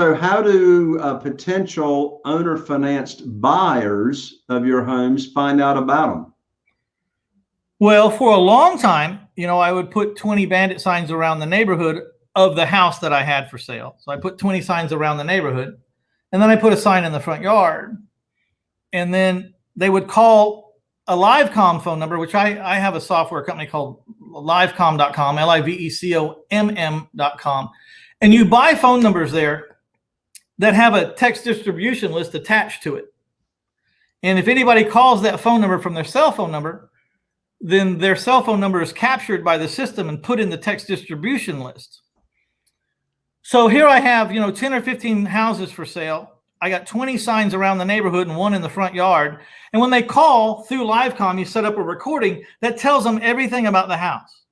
So how do uh, potential owner financed buyers of your homes find out about them? Well, for a long time, you know, I would put 20 bandit signs around the neighborhood of the house that I had for sale. So I put 20 signs around the neighborhood and then I put a sign in the front yard. And then they would call a Livecom phone number, which I, I have a software company called livecomm.com, L-I-V-E-C-O-M-M.com. And you buy phone numbers there that have a text distribution list attached to it. And if anybody calls that phone number from their cell phone number, then their cell phone number is captured by the system and put in the text distribution list. So here I have, you know, 10 or 15 houses for sale. I got 20 signs around the neighborhood and one in the front yard. And when they call through Livecom, you set up a recording that tells them everything about the house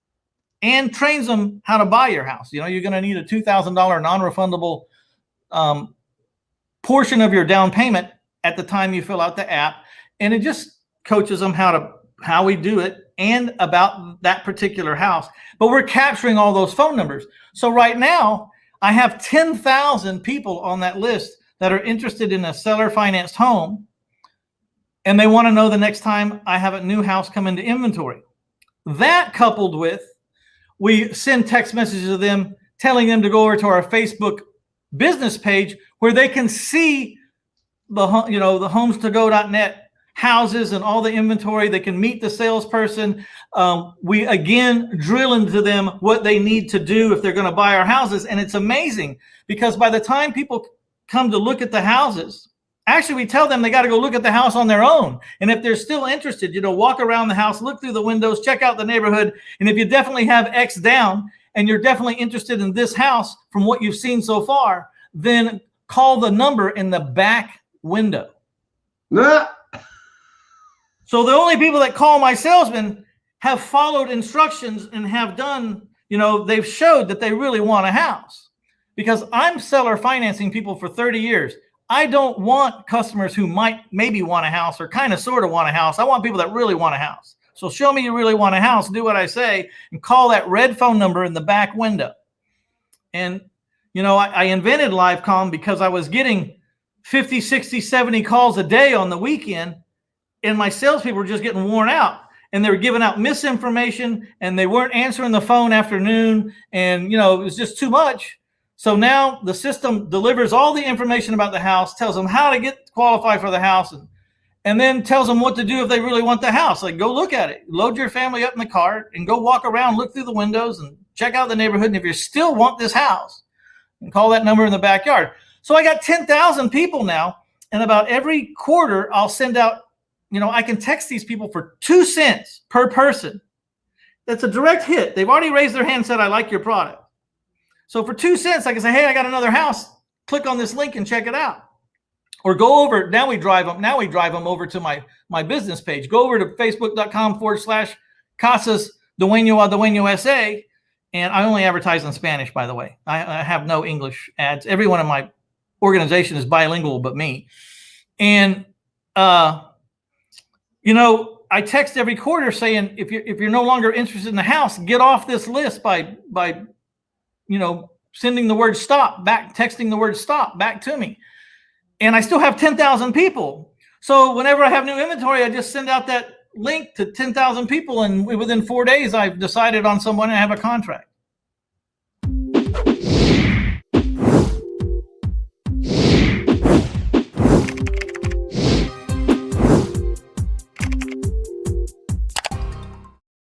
and trains them how to buy your house. You know, you're going to need a $2,000 non-refundable um, portion of your down payment at the time you fill out the app. And it just coaches them how to how we do it and about that particular house. But we're capturing all those phone numbers. So right now, I have 10,000 people on that list that are interested in a seller financed home. And they want to know the next time I have a new house come into inventory. That coupled with, we send text messages to them telling them to go over to our Facebook business page where they can see the, you know, the homes2go.net houses and all the inventory. They can meet the salesperson. Um, we again drill into them what they need to do if they're going to buy our houses. And it's amazing because by the time people come to look at the houses, actually we tell them they got to go look at the house on their own. And if they're still interested, you know, walk around the house, look through the windows, check out the neighborhood. And if you definitely have X down and you're definitely interested in this house from what you've seen so far, then call the number in the back window. Nah. So the only people that call my salesman have followed instructions and have done, you know, they've showed that they really want a house because I'm seller financing people for 30 years. I don't want customers who might maybe want a house or kind of sort of want a house. I want people that really want a house. So show me you really want a house, do what I say and call that red phone number in the back window. And, you know, I, I invented Livecom because I was getting 50, 60, 70 calls a day on the weekend and my salespeople were just getting worn out and they were giving out misinformation and they weren't answering the phone afternoon and you know it was just too much so now the system delivers all the information about the house tells them how to get qualified for the house and and then tells them what to do if they really want the house like go look at it load your family up in the car and go walk around look through the windows and check out the neighborhood and if you still want this house and call that number in the backyard so i got 10,000 people now and about every quarter i'll send out you know, I can text these people for two cents per person. That's a direct hit. They've already raised their hand and said, I like your product. So for two cents, I can say, hey, I got another house. Click on this link and check it out. Or go over, now we drive them, now we drive them over to my, my business page. Go over to facebook.com forward slash Casas Dueño a Dueño SA. And I only advertise in Spanish, by the way. I, I have no English ads. Everyone in my organization is bilingual but me. And uh, you know, I text every quarter saying if you're if you're no longer interested in the house, get off this list by by you know sending the word stop back, texting the word stop back to me. And I still have 10,000 people. So whenever I have new inventory, I just send out that link to 10,000 people and within four days I've decided on someone and I have a contract.